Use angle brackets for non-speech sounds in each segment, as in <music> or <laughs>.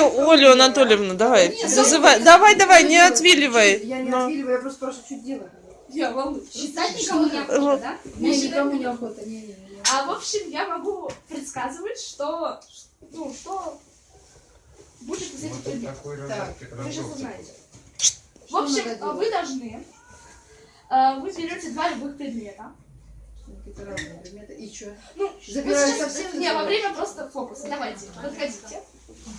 Олю Анатольевну, давай, зазывай. Давай, давай, не отвиливай. Я не Но. отвиливаю, я просто спрашиваю, что делать. Я волнуюсь. Считать никому не охота, да? Мне никому не охота, не, не, не. А в общем, я могу предсказывать, что, ну, что будет из этих предметов. Вы же узнаете. В общем, вы должны, а, вы берете два любых предмета. Какие-то разные предметы. И что? Ну, Забираю вы сейчас- совсем Не, во время просто фокуса. Давайте, подходите.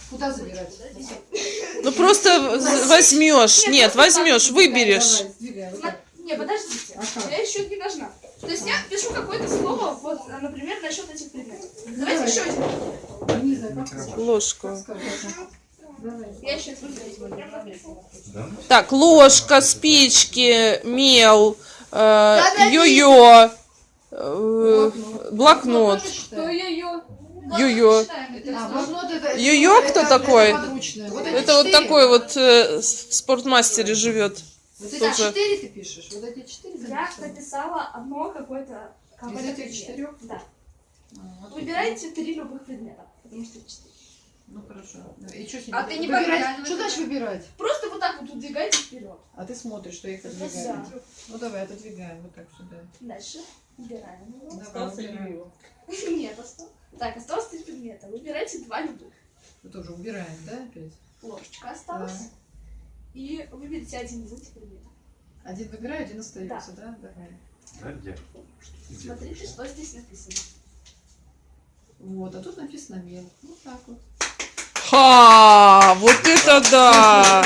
Куда забирать? Ну просто возьмешь. Нет, возьмешь, выберешь. Не, подождите. Я еще не должна. То есть я пишу какое-то слово, вот, а, например, насчет этих предметов. Давай. Давайте еще один. Не знаю, как сказать. Ложку. Так, ложка, спички, мел, э, йо-йо, э, блокнот. Что? Йо-йо. А, это- Йо-йо это- кто такой? Это вот такой вот э, в спортмастере живет. Вот эти тоже. четыре ты пишешь? Вот эти четыре ты Я написала? одно какое-то... Из этих четырех? Да. А. Выбирайте три любых предмета, потому что четыре. Ну хорошо. И что А ты не выбирать? Что значит выбирать? Просто вот так вот удвигайте вперед. А ты смотришь, что я их Да. отодвигаю. Ну давай, отодвигаем вот так сюда. Дальше. Убираем его. Давай, убираем. <laughs> Нет, осталось. Так, осталось три предмета. Выбирайте два любых. Мы тоже убираем, да, опять? Ложечка осталась. Да. И выберите один из этих предметов. Один выбираю, один остается, да? Давай. Да, где? Где? Смотрите, что здесь написано. Вот, а тут написано мел. Вот так вот. Ха, вот это да!